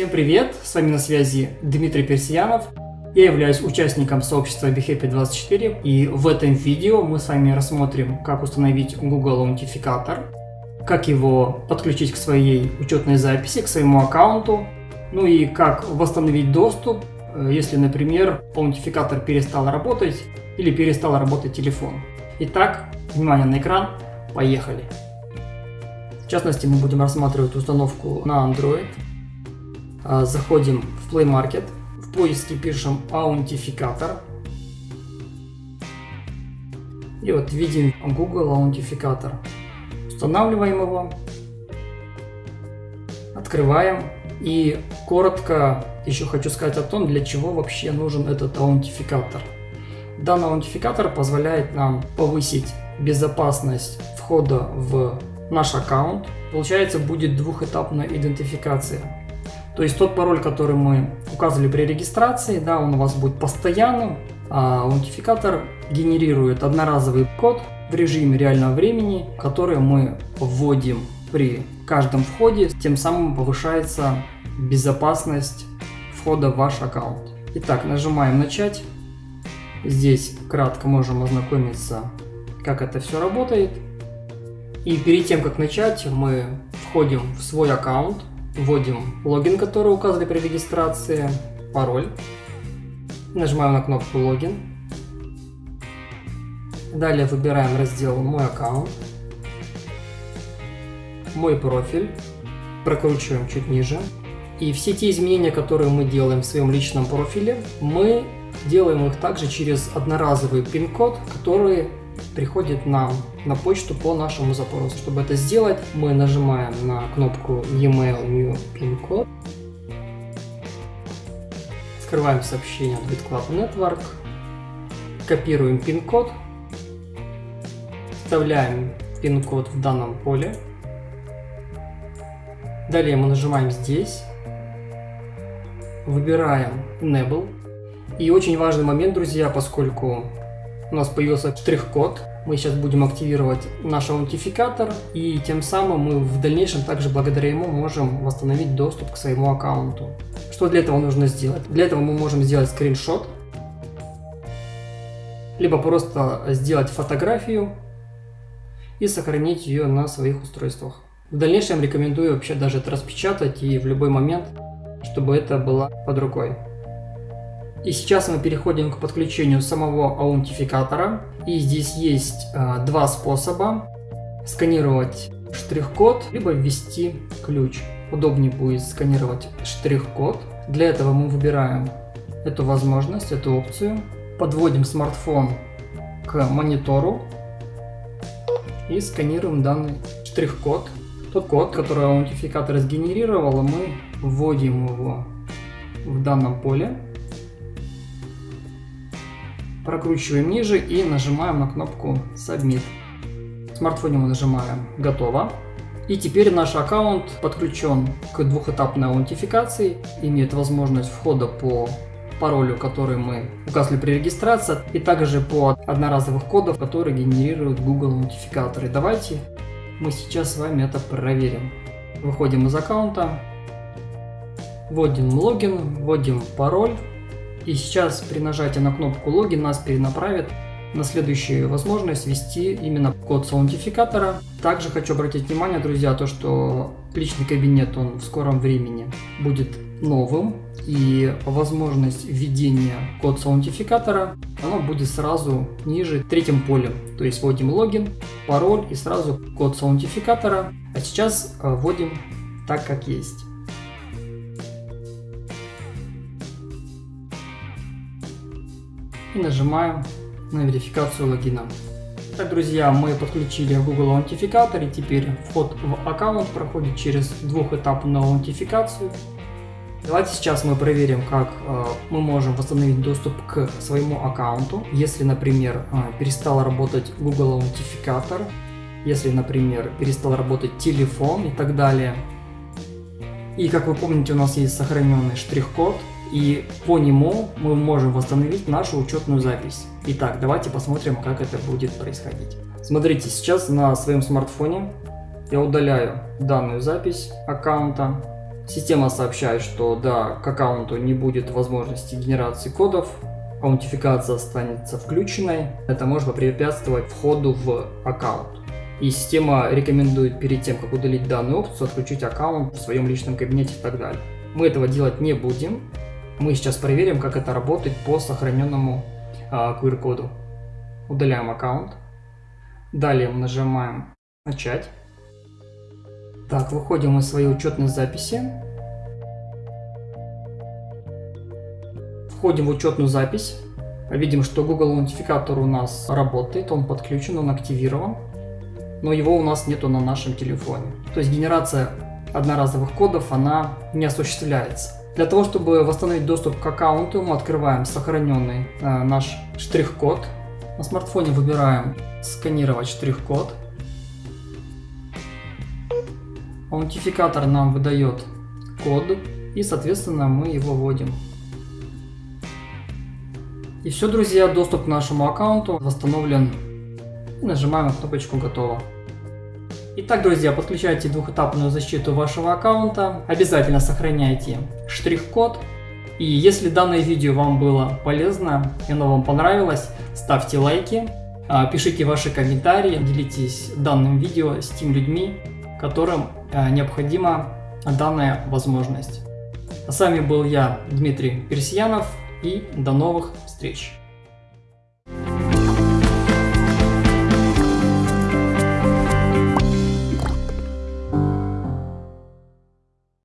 Всем привет! С вами на связи Дмитрий Персиянов. Я являюсь участником сообщества BeHappy24 и в этом видео мы с вами рассмотрим, как установить Google аутентификатор, как его подключить к своей учетной записи, к своему аккаунту, ну и как восстановить доступ, э, если, например, аутентификатор перестал работать или перестал работать телефон. Итак, внимание на экран, поехали! В частности, мы будем рассматривать установку на Android. А, заходим в Play Market, в поиске пишем аутентификатор. И вот видим Google аутентификатор. Устанавливаем его, открываем и коротко еще хочу сказать о том, для чего вообще нужен этот аутентификатор. Данный аутентификатор позволяет нам повысить безопасность входа в наш аккаунт. Получается будет двухэтапная идентификация. То есть тот пароль, который мы указывали при регистрации, да, он у вас будет постоянным, а аутентификатор генерирует одноразовый код в режиме реального времени, который мы вводим при каждом входе, тем самым повышается безопасность входа в ваш аккаунт. Итак, нажимаем начать. Здесь кратко можем ознакомиться, как это все работает. И перед тем, как начать, мы входим в свой аккаунт, вводим логин, который указали при регистрации, пароль. Нажимаем на кнопку логин. Далее выбираем раздел «Мой аккаунт», «Мой профиль», прокручиваем чуть ниже. И все те изменения, которые мы делаем в своем личном профиле, мы делаем их также через одноразовый пин-код, который приходит нам на почту по нашему запросу. Чтобы это сделать, мы нажимаем на кнопку e-mail new pin code, скрываем сообщение от BitClub Network, копируем пин-код, вставляем пин-код в данном поле. Далее мы нажимаем здесь, выбираем Enable. И очень важный момент, друзья, поскольку у нас появился штрих-код. Мы сейчас будем активировать наш аутентификатор, и тем самым мы в дальнейшем также благодаря ему можем восстановить доступ к своему аккаунту. Что для этого нужно сделать? Для этого мы можем сделать скриншот, либо просто сделать фотографию и сохранить ее на своих устройствах. В дальнейшем рекомендую вообще даже это распечатать и в любой момент, чтобы это было под рукой. И сейчас мы переходим к подключению самого аутентификатора. И здесь есть э, два способа. Сканировать штрих-код, либо ввести ключ. Удобнее будет сканировать штрих-код. Для этого мы выбираем эту возможность, эту опцию. Подводим смартфон к монитору и сканируем данный штрих-код. Тот код, который аутентификатор сгенерировал, мы вводим его в данном поле прокручиваем ниже и нажимаем на кнопку Submit. В смартфоне мы нажимаем «Готово». И теперь наш аккаунт подключен к двухэтапной аутентификации, имеет возможность входа по паролю, который мы указали при регистрации, и также по одноразовых кодов, которые генерируют Google аутентификаторы. Давайте мы сейчас с вами это проверим. Выходим из аккаунта, вводим логин, вводим пароль, и сейчас при нажатии на кнопку логин нас перенаправит на следующую возможность ввести именно код с аутентификатора. Также хочу обратить внимание, друзья, то, что личный кабинет он в скором времени будет новым и возможность введения код с аутентификатора оно будет сразу ниже третьим полем. То есть вводим логин, пароль и сразу код с аутентификатора. А сейчас э, вводим так, как есть. И нажимаем на верификацию логина. Так, друзья, мы подключили Google аутентификатор и теперь вход в аккаунт проходит через двухэтапную аутентификацию. Давайте сейчас мы проверим, как э, мы можем восстановить доступ к своему аккаунту. Если, например, э, перестал работать Google аутентификатор, если, например, перестал работать телефон и так далее. И как вы помните, у нас есть сохраненный штрих-код, и по нему мы можем восстановить нашу учетную запись. Итак, давайте посмотрим, как это будет происходить. Смотрите, сейчас на своем смартфоне я удаляю данную запись аккаунта. Система сообщает, что да, к аккаунту не будет возможности генерации кодов, аутентификация останется включенной. Это может препятствовать входу в аккаунт. И система рекомендует перед тем, как удалить данную опцию, отключить аккаунт в своем личном кабинете и так далее. Мы этого делать не будем. Мы сейчас проверим, как это работает по сохраненному а, QR-коду. Удаляем аккаунт. Далее нажимаем «Начать». Так, выходим из своей учетной записи. Входим в учетную запись. Видим, что Google аутентификатор у нас работает, он подключен, он активирован, но его у нас нету на нашем телефоне. То есть генерация одноразовых кодов, она не осуществляется. Для того, чтобы восстановить доступ к аккаунту, мы открываем сохраненный э, наш штрих-код. На смартфоне выбираем «Сканировать штрих-код». Аутентификатор нам выдает код, и, соответственно, мы его вводим. И все, друзья, доступ к нашему аккаунту восстановлен. И нажимаем кнопочку «Готово». Итак, друзья, подключайте двухэтапную защиту вашего аккаунта. Обязательно сохраняйте штрих-код. И если данное видео вам было полезно и оно вам понравилось, ставьте лайки, а, пишите ваши комментарии, делитесь данным видео с теми людьми, которым а, необходима данная возможность. А с вами был я, Дмитрий Персиянов, и до новых встреч!